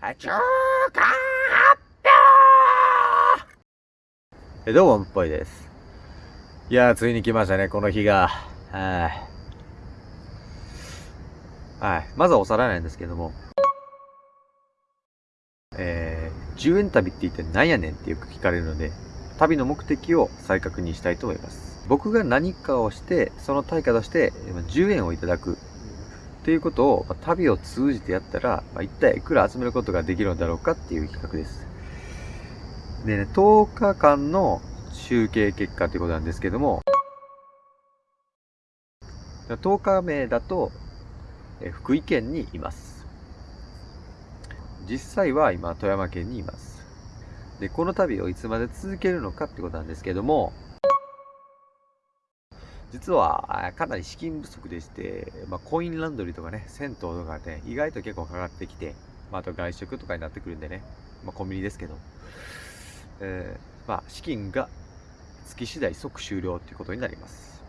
中華発表どうも、っぽいです。いやー、ついに来ましたね、この日が。はい。はい。まずはおさらいなんですけども。えー、10円旅って言って何やねんってよく聞かれるので、旅の目的を再確認したいと思います。僕が何かをして、その対価として10円をいただくということを、まあ、旅を通じてやったら、まあ、一体いくら集めることができるのだろうかっていう企画です。でね、10日間の集計結果ということなんですけども、10日目だと、え福井県にいます。実際は今、富山県にいます。で、この旅をいつまで続けるのかってことなんですけども、実はかなり資金不足でして、まあ、コインランドリーとかね、銭湯とかね、意外と結構かかってきて、まあ、あと外食とかになってくるんでね、まあ、コンビニですけど、えー、まあ、資金が月次第即終了ということになります。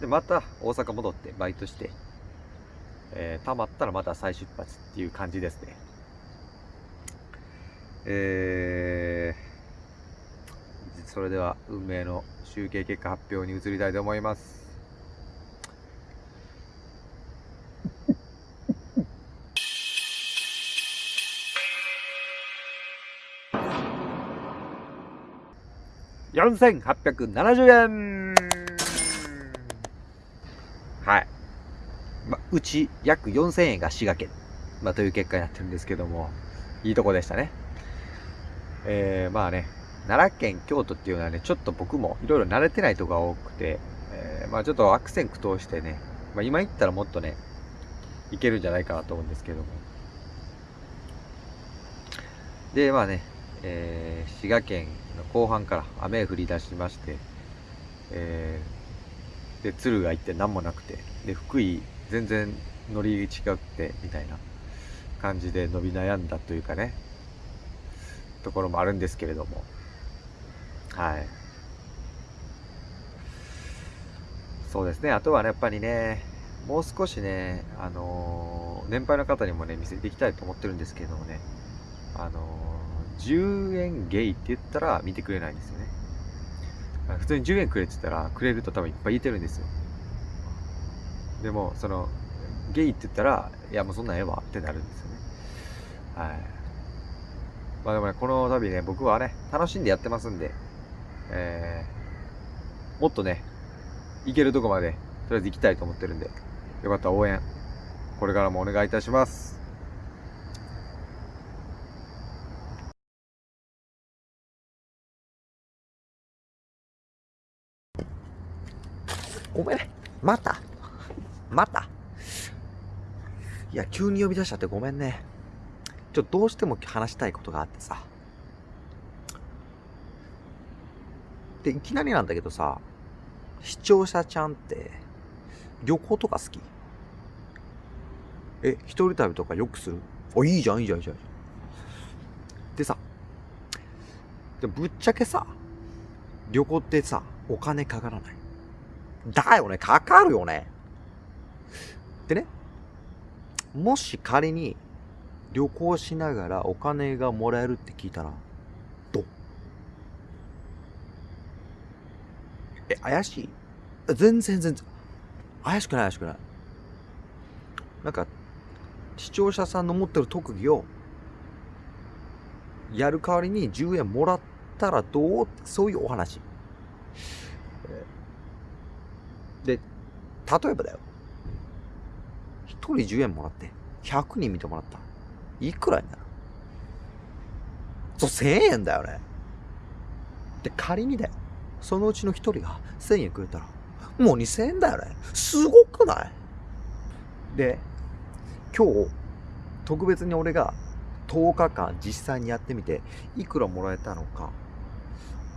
で、また大阪戻ってバイトして、えー、溜まったらまた再出発っていう感じですね。えー、それでは運命の集計結果発表に移りたいと思います。4870円はい。ま、うち約4000円が滋賀県、まあ、という結果になってるんですけども、いいとこでしたね。えー、まあね、奈良県、京都っていうのはね、ちょっと僕もいろいろ慣れてないとこが多くて、えー、まあちょっと悪戦苦闘してね、まあ今行ったらもっとね、いけるんじゃないかなと思うんですけども。で、まあね、えー、滋賀県の後半から雨降り出しまして、えー、で、鶴が行って何もなくて、で、福井全然乗り違って、みたいな感じで伸び悩んだというかね、ところもあるんですけれども、はい。そうですね。あとはね、やっぱりね、もう少しね、あのー、年配の方にもね、見せていきたいと思ってるんですけどもね、あのー、10円ゲイって言ったら見てくれないんですよね。普通に10円くれって言ったら、くれると多分いっぱい言ってるんですよ。でも、その、ゲイって言ったら、いやもうそんなんええわってなるんですよね。はい。まあでもね、この旅ね、僕はね、楽しんでやってますんで、えー、もっとね、行けるとこまで、とりあえず行きたいと思ってるんで、よかったら応援、これからもお願いいたします。ごめんね。また？また？いや、急に呼び出しちゃってごめんね。ちょっとどうしても話したいことがあってさ。で、いきなりなんだけどさ、視聴者ちゃんって、旅行とか好き？え、一人旅とかよくする？あ、いいじゃん、いいじゃん、いいじゃん。でさ、でぶっちゃけさ、旅行ってさ、お金かからない。だよね、かかるよね。でね、もし仮に旅行しながらお金がもらえるって聞いたら、え、怪しい？全然全然。怪しくない怪しくない。なんか、視聴者さんの持ってる特技を、やる代わりに10円もらったらどう？そういうお話。で、例えばだよ。1人10円もらって、100人見てもらった。いくらになる？そう、1000円だよね。で、仮にだよ。そのうちの一人が1000円くれたら、もう2000円だよね。すごくない？で、今日、特別に俺が10日間実際にやってみて、いくらもらえたのか、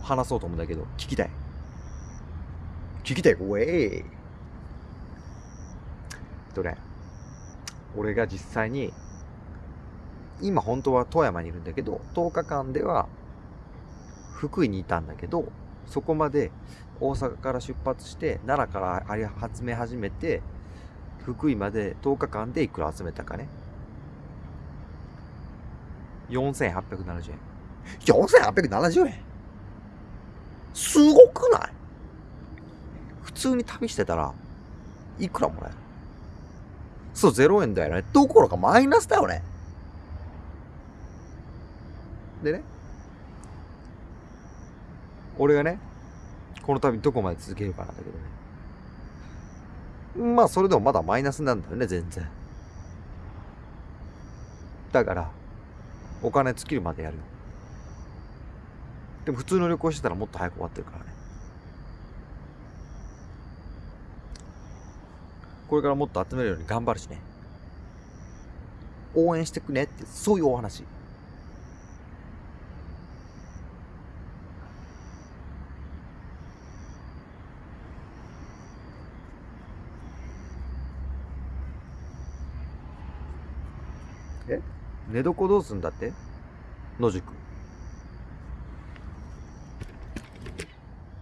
話そうと思うんだけど、聞きたい？聞きたい、ウェイ。えっとね、俺が実際に、今本当は富山にいるんだけど、10日間では福井にいたんだけど、そこまで大阪から出発して奈良から集め始めて福井まで10日間でいくら集めたかね4870円。4870円？すごくない？普通に旅してたら、いくらもらえる？そう、0円だよね。どころかマイナスだよね。でね、俺がね、この旅どこまで続けるかなんだけどね。まあ、それでもまだマイナスなんだよね、全然。だから、お金尽きるまでやるよ。でも普通の旅行してたらもっと早く終わってるからね。これからもっと集めるように頑張るしね。応援してくねって、そういうお話。え？寝床どうすんだって？野宿。